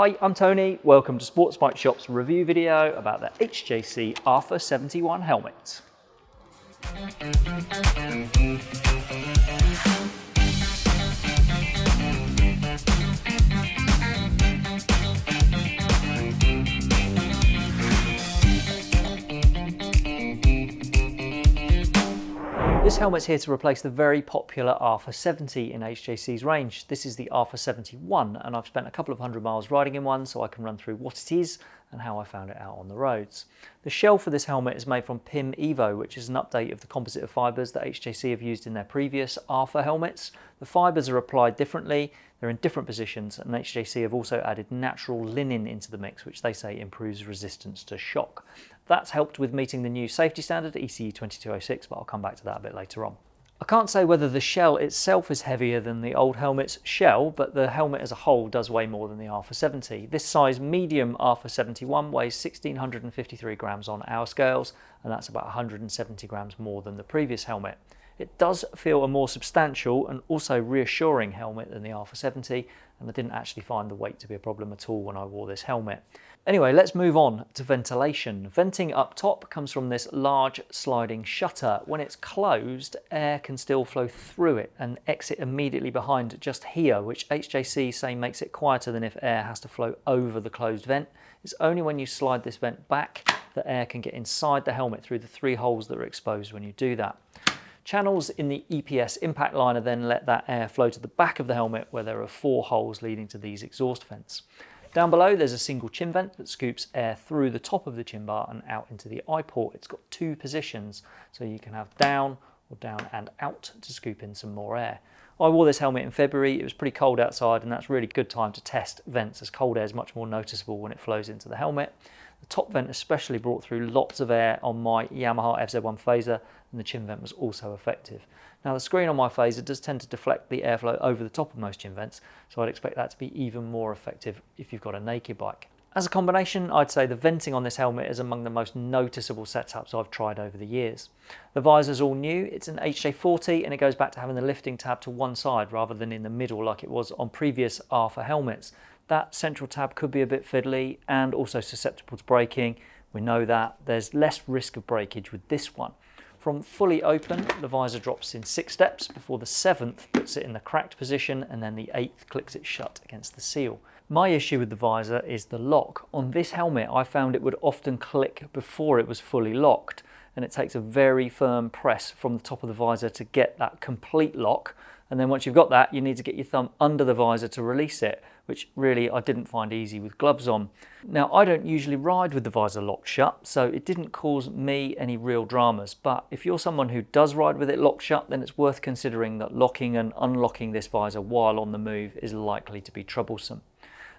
Hi, I'm Tony. Welcome to Sports Bike Shop's review video about the HJC RPHA 71 helmet. This helmet's here to replace the very popular RPHA 70 in HJC's range. This is the RPHA 71 and I've spent a couple of hundred miles riding in one so I can run through what it is and how I found it out on the roads. The shell for this helmet is made from PIM Evo which is an update of the composite of fibres that HJC have used in their previous RPHA helmets. The fibres are applied differently, they're in different positions and HJC have also added natural linen into the mix which they say improves resistance to shock. That's helped with meeting the new safety standard ECE 2206, but I'll come back to that a bit later on. I can't say whether the shell itself is heavier than the old helmet's shell, but the helmet as a whole does weigh more than the RPHA 70. This size medium RPHA 71 weighs 1653 grams on our scales, and that's about 170 grams more than the previous helmet. It does feel a more substantial and also reassuring helmet than the RPHA 70, and I didn't actually find the weight to be a problem at all when I wore this helmet. Anyway, let's move on to ventilation. Venting up top comes from this large sliding shutter. When it's closed, air can still flow through it and exit immediately behind just here, which HJC say makes it quieter than if air has to flow over the closed vent. It's only when you slide this vent back that air can get inside the helmet through the three holes that are exposed when you do that. Channels in the EPS impact liner then let that air flow to the back of the helmet where there are four holes leading to these exhaust vents. Down below there's a single chin vent that scoops air through the top of the chin bar and out into the eye port. It's got two positions so you can have down or down and out to scoop in some more air. I wore this helmet in February, it was pretty cold outside and that's really good time to test vents as cold air is much more noticeable when it flows into the helmet. The top vent especially brought through lots of air on my Yamaha FZ1 Fazer and the chin vent was also effective. Now the screen on my Fazer does tend to deflect the airflow over the top of most chin vents, so I'd expect that to be even more effective if you've got a naked bike. As a combination, I'd say the venting on this helmet is among the most noticeable setups I've tried over the years. The visor's all new, it's an HJ40 and it goes back to having the lifting tab to one side rather than in the middle like it was on previous RPHA helmets. That central tab could be a bit fiddly and also susceptible to breaking. We know that. There's less risk of breakage with this one. From fully open, the visor drops in six steps before the seventh puts it in the cracked position and then the eighth clicks it shut against the seal. My issue with the visor is the lock. On this helmet, I found it would often click before it was fully locked and it takes a very firm press from the top of the visor to get that complete lock and then once you've got that, you need to get your thumb under the visor to release it, which really I didn't find easy with gloves on. Now, I don't usually ride with the visor locked shut, so it didn't cause me any real dramas. But if you're someone who does ride with it locked shut, then it's worth considering that locking and unlocking this visor while on the move is likely to be troublesome.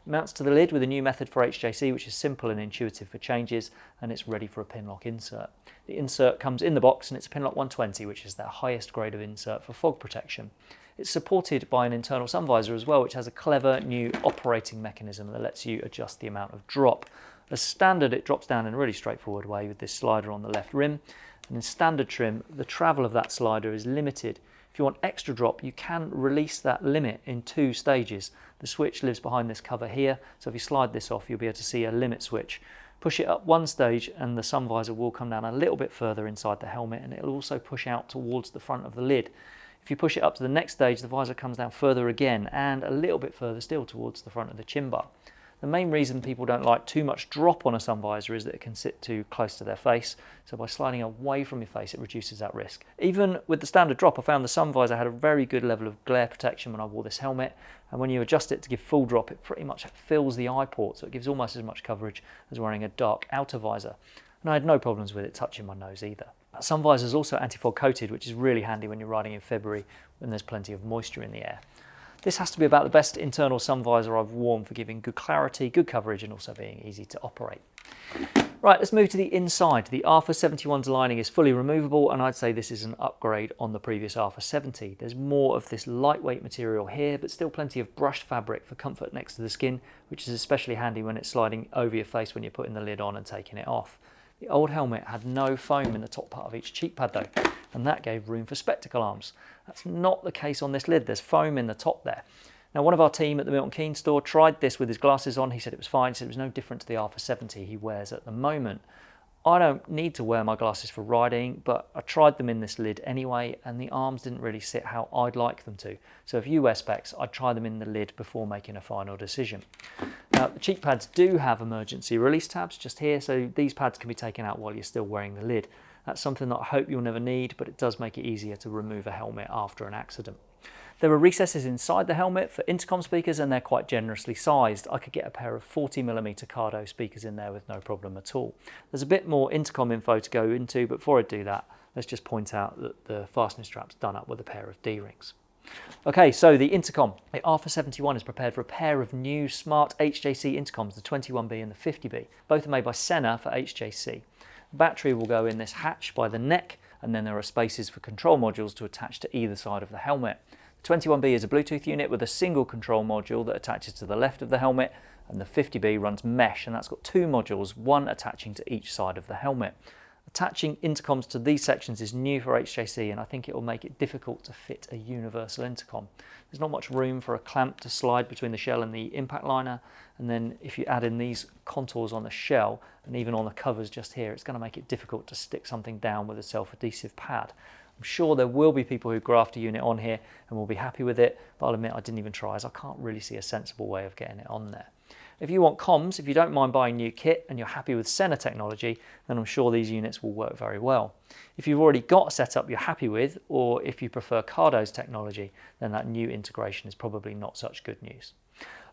mounts to the lid with a new method for HJC, which is simple and intuitive for changes, and it's ready for a Pinlock insert. The insert comes in the box and it's a Pinlock 120, which is their highest grade of insert for fog protection. It's supported by an internal sun visor as well, which has a clever new operating mechanism that lets you adjust the amount of drop. As standard, it drops down in a really straightforward way with this slider on the left rim. And in standard trim, the travel of that slider is limited. If you want extra drop, you can release that limit in two stages. The switch lives behind this cover here, so if you slide this off, you'll be able to see a limit switch. Push it up one stage and the sun visor will come down a little bit further inside the helmet and it'll also push out towards the front of the lid. If you push it up to the next stage, the visor comes down further again and a little bit further still towards the front of the chin bar. The main reason people don't like too much drop on a sun visor is that it can sit too close to their face. So by sliding away from your face, it reduces that risk. Even with the standard drop, I found the sun visor had a very good level of glare protection when I wore this helmet. And when you adjust it to give full drop, it pretty much fills the eye port. So it gives almost as much coverage as wearing a dark outer visor. And I had no problems with it touching my nose either. Sun visor is also anti-fog coated, which is really handy when you're riding in February when there's plenty of moisture in the air. This has to be about the best internal sun visor I've worn for giving good clarity, good coverage and also being easy to operate. Right, let's move to the inside. The RPHA 71's lining is fully removable and I'd say this is an upgrade on the previous RPHA 70. There's more of this lightweight material here, but still plenty of brushed fabric for comfort next to the skin, which is especially handy when it's sliding over your face when you're putting the lid on and taking it off. The old helmet had no foam in the top part of each cheek pad though, and that gave room for spectacle arms. That's not the case on this lid, there's foam in the top there. Now, one of our team at the Milton Keynes store tried this with his glasses on. He said it was fine. He said it was no different to the RPHA 70 he wears at the moment. I don't need to wear my glasses for riding, but I tried them in this lid anyway, and the arms didn't really sit how I'd like them to. So if you wear specs, I'd try them in the lid before making a final decision. Now, the cheek pads do have emergency release tabs just here, so these pads can be taken out while you're still wearing the lid. That's something that I hope you'll never need, but it does make it easier to remove a helmet after an accident. There are recesses inside the helmet for intercom speakers and they're quite generously sized. I could get a pair of 40mm Cardo speakers in there with no problem at all. There's a bit more intercom info to go into, but before I do that, let's just point out that the fastening strap's done up with a pair of D-rings. Okay, so the intercom. The RPHA 71 is prepared for a pair of new smart HJC intercoms, the 21B and the 50B. Both are made by Sena for HJC. The battery will go in this hatch by the neck, and then there are spaces for control modules to attach to either side of the helmet. The 21B is a Bluetooth unit with a single control module that attaches to the left of the helmet and the 50B runs mesh and that's got two modules, one attaching to each side of the helmet. Attaching intercoms to these sections is new for HJC and I think it will make it difficult to fit a universal intercom. There's not much room for a clamp to slide between the shell and the impact liner and then if you add in these contours on the shell and even on the covers just here it's going to make it difficult to stick something down with a self-adhesive pad. I'm sure there will be people who graft a unit on here and will be happy with it, but I'll admit I didn't even try as I can't really see a sensible way of getting it on there. If you want comms, if you don't mind buying new kit and you're happy with Sena technology, then I'm sure these units will work very well. If you've already got a setup you're happy with, or if you prefer Cardo's technology, then that new integration is probably not such good news.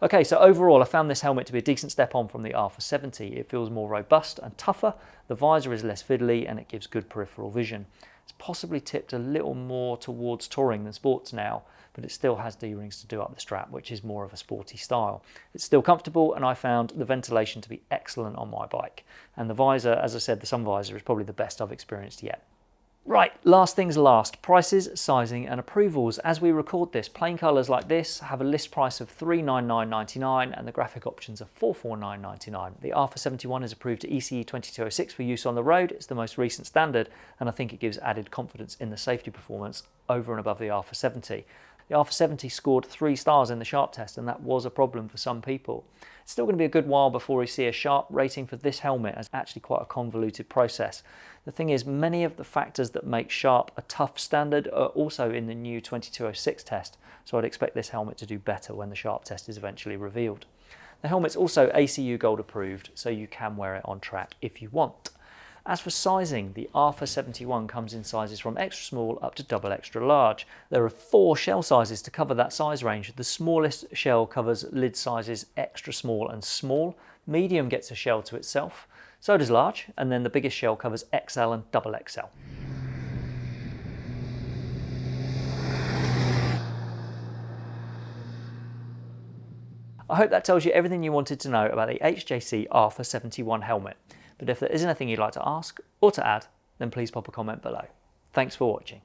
Okay, so overall I found this helmet to be a decent step on from the RPHA 70. It feels more robust and tougher, the visor is less fiddly and it gives good peripheral vision. It's possibly tipped a little more towards touring than sports now, but it still has D-rings to do up the strap, which is more of a sporty style. It's still comfortable, and I found the ventilation to be excellent on my bike. And the visor, as I said, the sun visor is probably the best I've experienced yet. Right, last things last, prices, sizing and approvals. As we record this, plain colours like this have a list price of $399.99 and the graphic options are $449.99. The RPHA 71 is approved to ECE 2206 for use on the road. It's the most recent standard and I think it gives added confidence in the safety performance over and above the RPHA 70. The RPHA 70 scored three stars in the Sharp test and that was a problem for some people. It's still going to be a good while before we see a Sharp rating for this helmet as actually quite a convoluted process. The thing is many of the factors that make Sharp a tough standard are also in the new 2206 test so I'd expect this helmet to do better when the Sharp test is eventually revealed. The helmet's also ACU Gold approved so you can wear it on track if you want. As for sizing, the RPHA 71 comes in sizes from extra small up to double extra large. There are four shell sizes to cover that size range. The smallest shell covers lid sizes extra small and small. Medium gets a shell to itself. So does large, and then the biggest shell covers XL and double XL. I hope that tells you everything you wanted to know about the HJC RPHA 71 helmet. But if there is anything you'd like to ask or to add, then please pop a comment below. Thanks for watching.